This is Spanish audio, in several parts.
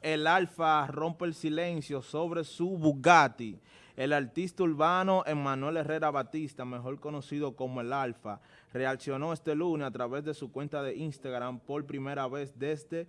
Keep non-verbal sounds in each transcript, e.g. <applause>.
El Alfa rompe el silencio sobre su Bugatti. El artista urbano Emanuel Herrera Batista, mejor conocido como El Alfa, reaccionó este lunes a través de su cuenta de Instagram por primera vez desde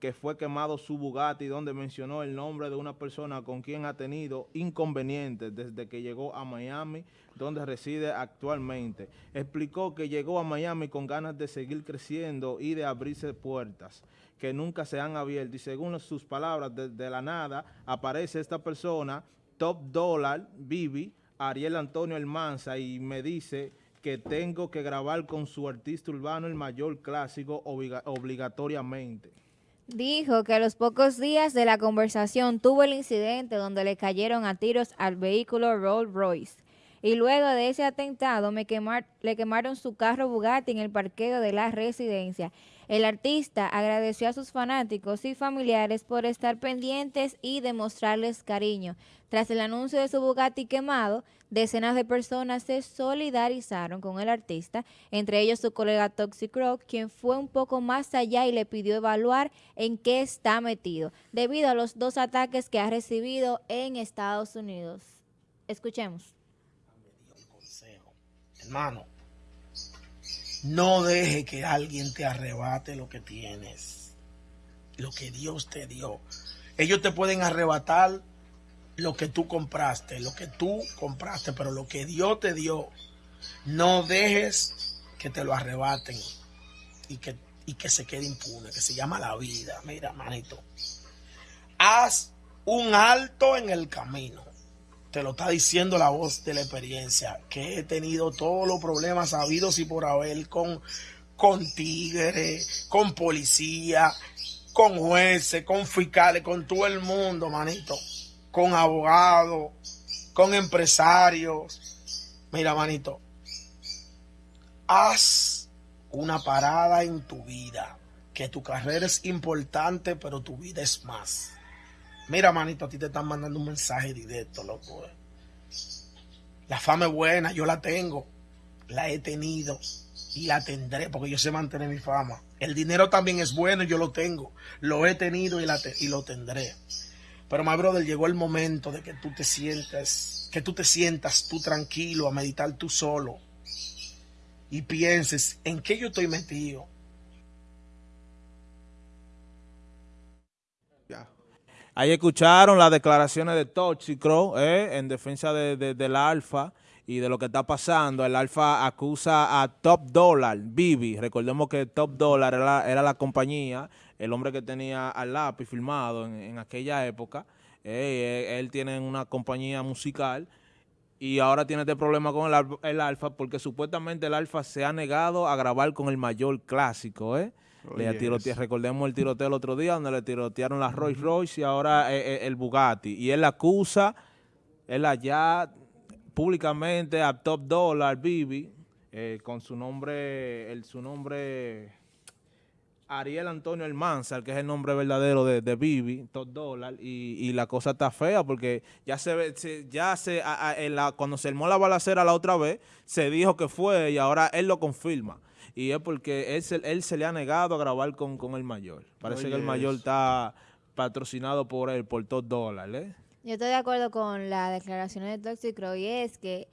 que fue quemado su Bugatti, donde mencionó el nombre de una persona con quien ha tenido inconvenientes desde que llegó a Miami, donde reside actualmente. Explicó que llegó a Miami con ganas de seguir creciendo y de abrirse puertas que nunca se han abierto. Y según sus palabras, desde la nada aparece esta persona, Top Dollar, Bibi, Ariel Antonio Almanza, y me dice que tengo que grabar con su artista urbano el mayor clásico obligatoriamente. Dijo que a los pocos días de la conversación tuvo el incidente donde le cayeron a tiros al vehículo Rolls Royce. Y luego de ese atentado me le quemaron su carro Bugatti en el parqueo de la residencia. El artista agradeció a sus fanáticos y familiares por estar pendientes y demostrarles cariño. Tras el anuncio de su Bugatti quemado, decenas de personas se solidarizaron con el artista, entre ellos su colega Toxic Rock, quien fue un poco más allá y le pidió evaluar en qué está metido, debido a los dos ataques que ha recibido en Estados Unidos. Escuchemos. Hermano, no deje que alguien te arrebate lo que tienes, lo que Dios te dio. Ellos te pueden arrebatar lo que tú compraste, lo que tú compraste, pero lo que Dios te dio, no dejes que te lo arrebaten y que, y que se quede impune, que se llama la vida. Mira, manito, haz un alto en el camino te lo está diciendo la voz de la experiencia, que he tenido todos los problemas habidos y por haber con, con tigres, con policía, con jueces, con fiscales, con todo el mundo, manito, con abogados, con empresarios. Mira, manito, haz una parada en tu vida, que tu carrera es importante, pero tu vida es más. Mira, manito, a ti te están mandando un mensaje directo, loco. Eh. La fama es buena, yo la tengo, la he tenido y la tendré porque yo sé mantener mi fama. El dinero también es bueno, yo lo tengo, lo he tenido y, lo tendré. Pero, my brother, llegó el momento de que tú te sientas, que tú te sientas tú tranquilo a meditar tú solo y pienses en qué yo estoy metido Ahí escucharon las declaraciones de Toxicro eh, en defensa de, del Alfa y de lo que está pasando. El Alfa acusa a Top Dollar, Bibi. Recordemos que Top Dollar era, la compañía, el hombre que tenía al lápiz filmado en, aquella época. Eh, eh, él tiene una compañía musical y ahora tiene este problema con el, el Alfa porque supuestamente el Alfa se ha negado a grabar con el mayor clásico, ¿eh? Le recordemos el tiroteo el otro día donde le tirotearon la Rolls Royce y ahora eh, eh, el Bugatti. Y él acusa, él allá públicamente a Top Dollar, Bibi, eh, con su nombre, el, su nombre Ariel Antonio Almanzar, que es el nombre verdadero de, de Bibi, Top Dollar, y, la cosa está fea porque ya se ve, ya se, cuando se armó la balacera la otra vez, se dijo que fue y ahora él lo confirma y es porque él se, él se le ha negado a grabar con, el mayor. Parece que el mayor está patrocinado por él, por dos dólares. ¿eh? Yo estoy de acuerdo con la declaración de Toxicro y es que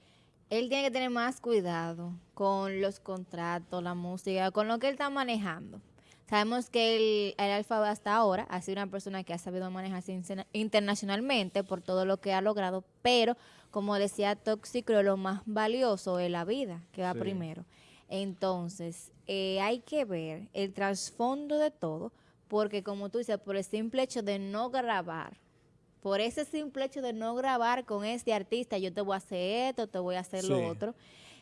él tiene que tener más cuidado con los contratos, la música, con lo que él está manejando. Sabemos que el, el Alfa hasta ahora ha sido una persona que ha sabido manejarse internacionalmente por todo lo que ha logrado, pero como decía Toxicro, lo más valioso es la vida, que va primero. Entonces, eh, hay que ver el trasfondo de todo, porque como tú dices, por el simple hecho de no grabar, por ese simple hecho de no grabar con este artista, yo te voy a hacer esto, te voy a hacer lo otro.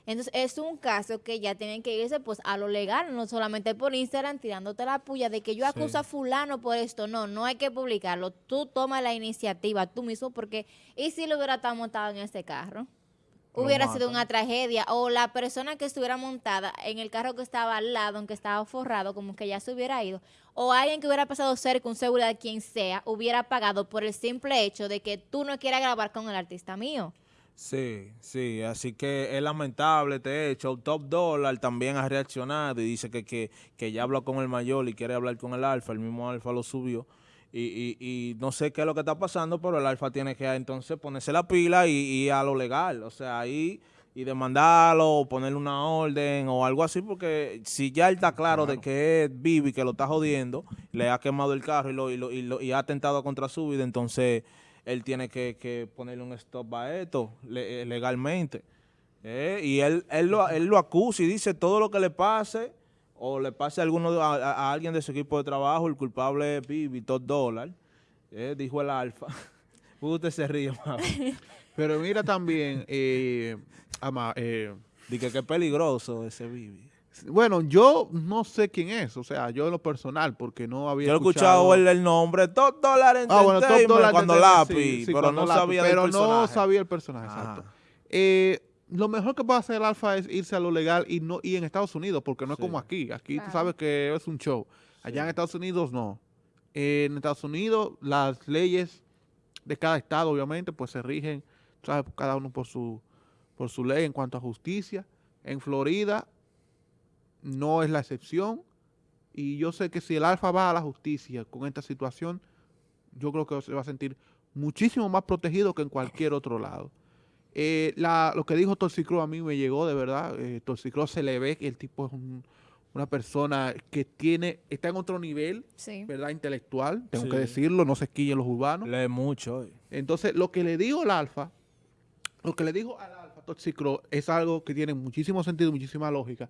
Entonces, es un caso que ya tienen que irse pues a lo legal, no solamente por Instagram tirándote la puya de que yo acuso a fulano por esto. No, no hay que publicarlo. Tú toma la iniciativa tú mismo porque, ¿y si lo hubiera estado montado en ese carro? hubiera sido una tragedia o la persona que estuviera montada en el carro que estaba al lado, aunque estaba forrado, como que ya se hubiera ido, o alguien que hubiera pasado cerca, un seguridad, quien sea, hubiera pagado por el simple hecho de que tú no quieras grabar con el artista mío. Sí, sí, así que es lamentable este hecho. Top Dollar también ha reaccionado y dice que, que, que ya habló con el mayor y quiere hablar con el Alfa, el mismo Alfa lo subió y, y, y no sé qué es lo que está pasando, pero el Alfa tiene que entonces ponerse la pila y, y a lo legal, o sea, ahí y demandarlo o ponerle una orden o algo así, porque si ya él está claro, de que es Bibi que lo está jodiendo, le ha quemado el carro y, lo, y, lo, y, lo- y ha atentado contra su vida, entonces él tiene que, que ponerle un stop a esto le- eh, legalmente. Eh, y él, él, lo, él lo acusa y dice todo lo que le pase o le pase a, alguno, a, a- alguien de su equipo de trabajo, el culpable es Bibi, dos dólares, eh, dijo el Alfa. <laughs> Usted se ríe, mamá. <laughs> Pero mira también, eh, ama- eh, Dice que es peligroso ese Bibi. Bueno, yo no sé quién es, o sea, yo en lo personal, porque no había Yo he escuchado el, el nombre, Top Dollar Ah, bueno, Top Dollar cuando lápiz, sí, sí, pero cuando no lápiz, sabía pero del no personaje. sabía el personaje, Ajá. exacto. Eh, lo mejor que puede hacer el Alfa es irse a lo legal y no y en Estados Unidos, porque no es como aquí. Aquí tú sabes que es un show. Allá en Estados Unidos no. en Estados Unidos las leyes de cada estado, obviamente, pues se rigen, sabes, cada uno por su por su ley en cuanto a justicia. En Florida no es la excepción. Y yo sé que si el Alfa va a la justicia con esta situación, yo creo que se va a sentir muchísimo más protegido que en cualquier otro lado. Eh, la- lo que dijo Toxicro a mí me llegó de verdad. Eh, Toxicro se le ve que el tipo es un- una persona que tiene, está en otro nivel, Sí. ¿verdad? Intelectual, tengo Sí. que decirlo, no se quillen los urbanos. Lee mucho. eh. Entonces, lo que le digo al Alfa, lo que le dijo al Alfa Toxicro es algo que tiene muchísimo sentido, muchísima lógica.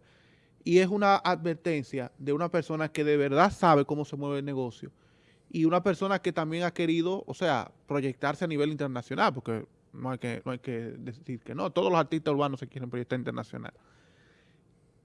Y es una advertencia de una persona que de verdad sabe cómo se mueve el negocio. Y una persona que también ha querido, o sea, proyectarse a nivel internacional, porque no hay que, no hay que decir que no. Todos los artistas urbanos se quieren proyectar internacional.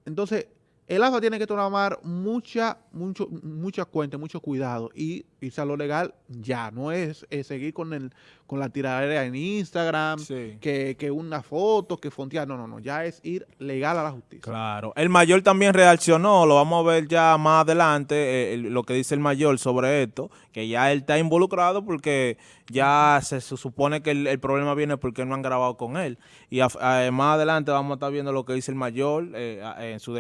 Entonces, el AFA tiene que tomar mucha, mucho, mucha cuenta, mucho cuidado y irse a lo legal ya. No es, seguir con el, con la tiradera en Instagram, Sí. que, que una foto, que fontear. No, no, no. Ya es ir legal a la justicia. Claro. El mayor también reaccionó, lo vamos a ver ya más adelante, eh, el- lo que dice el mayor sobre esto, que ya él está involucrado porque ya se, se supone que el, el problema viene porque no han grabado con él. Y a- a- más adelante vamos a estar viendo lo que dice el mayor eh, a- en sus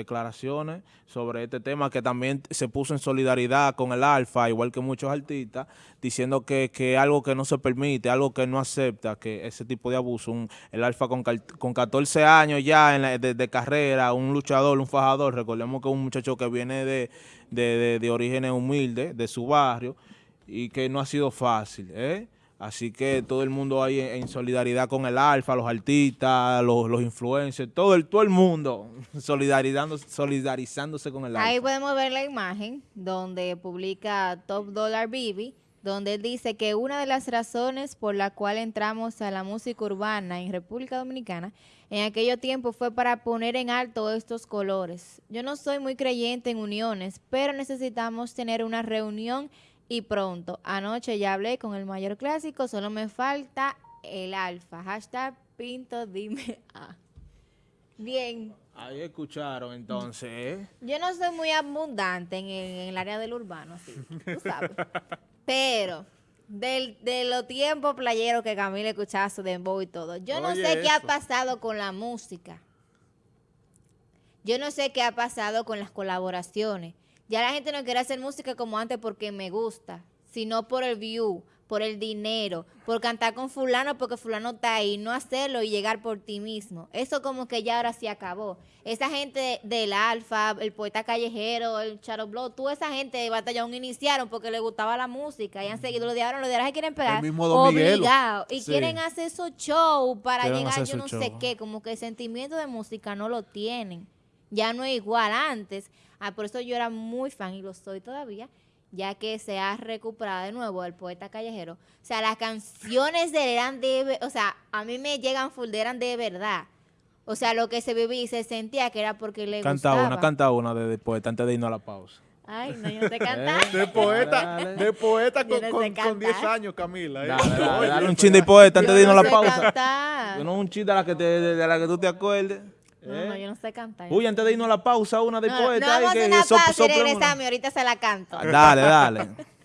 sobre este tema, que también se puso en solidaridad con el Alfa, igual que muchos artistas, diciendo que, algo que no se permite, algo que no acepta, que ese tipo de abuso, un- el Alfa con, con 14 años ya en la- de, carrera, un luchador, un fajador, recordemos que un muchacho que viene de, de, de- de orígenes humildes, de su barrio, y que no ha sido fácil, ¿eh? Así que todo el mundo ahí en, solidaridad con el Alfa, los artistas, los, los influencers, todo el, todo el mundo <laughs> solidarizando, solidarizándose con el Alfa. Ahí podemos ver la imagen donde publica Top Dollar Bibi, donde él dice que una de las razones por la cual entramos a la música urbana en República Dominicana en aquello tiempo fue para poner en alto estos colores. Yo no soy muy creyente en uniones, pero necesitamos tener una reunión y pronto. Anoche ya hablé con el mayor clásico, solo me falta el alfa. Hashtag Pinto dime <laughs> A. Bien, Ahí escucharon entonces, yo no soy muy abundante en el, en el área del urbano, así, tú sabes. <laughs> Pero del, de los tiempos playeros que Camila escuchaba su dembow y todo, yo no sé qué ha pasado con la música. Yo no sé qué ha pasado con las colaboraciones. Ya la gente no quiere hacer música como antes porque me gusta, sino por el view, por el dinero, por cantar con fulano porque fulano está ahí, no hacerlo y llegar por ti mismo. Eso como que ya ahora sí acabó. Esa gente del Alfa, el poeta callejero, el Charo Blow, toda esa gente de Batallón iniciaron porque les gustaba la música y han seguido los de ahora, los de ahora se quieren pegar. El mismo Don obligado. Y Sí. quieren hacer esos shows para Quieren llegar yo no sé show. qué, como que el sentimiento de música no lo tienen. Ya no es igual antes. Ah, por eso yo era muy fan y lo soy todavía, ya que se ha recuperado de nuevo el poeta callejero. O sea, las canciones de él eran de, o sea, a mí me llegan full de eran de verdad. O sea, lo que se vivía y se sentía que era porque le Canta gustaba. una, canta una de, de poeta antes de irnos a la pausa. Ay, no, yo no sé cantar. <laughs> De poeta, Dale. de poeta con, no sé con, con 10 cantar. años, Camila. ¿eh? Dale, dale, Oye, dale un chin de poeta antes Yo de irnos a la sé pausa. cantar. Yo no un chin de la que, te, de, de la que tú te acuerdes. No, ¿eh? no, yo no sé cantar. Uy, antes de irnos a la pausa, una de no, poeta. no vamos a una sop- pausa y sople una. regresamos y ahorita se la canto. Dale, dale. <laughs>